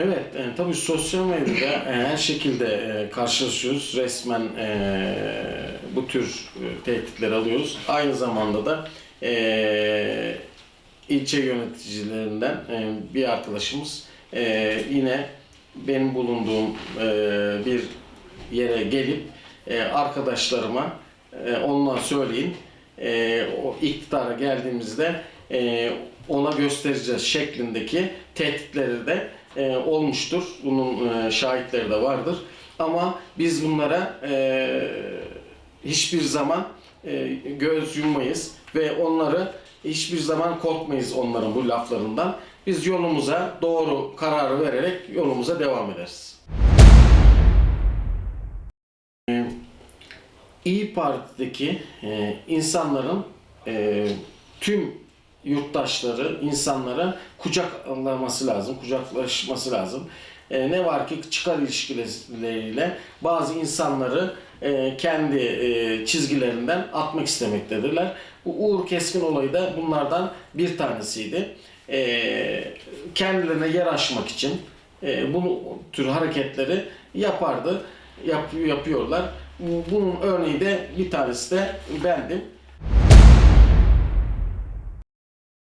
Evet, e, tabii sosyal medyada e, her şekilde e, karşılaşıyoruz. Resmen e, bu tür e, tehditleri alıyoruz. Aynı zamanda da e, ilçe yöneticilerinden e, bir arkadaşımız e, yine benim bulunduğum e, bir yere gelip e, arkadaşlarıma e, ondan söyleyin e, o iktidara geldiğimizde e, ona göstereceğiz şeklindeki tehditleri de e, olmuştur. Bunun e, şahitleri de vardır. Ama biz bunlara e, hiçbir zaman e, göz yummayız ve onları hiçbir zaman korkmayız onların bu laflarından. Biz yolumuza doğru kararı vererek yolumuza devam ederiz. E, İyi Parti'deki e, insanların e, tüm yurttaşları, insanlara kucaklaması lazım, kucaklaşması lazım. E, ne var ki çıkar ilişkileriyle bazı insanları e, kendi e, çizgilerinden atmak istemektedirler. Bu Uğur Keskin olayı da bunlardan bir tanesiydi. E, kendilerine yer açmak için e, bu tür hareketleri yapardı, yap, yapıyorlar. Bunun örneği de bir tanesi de bendim.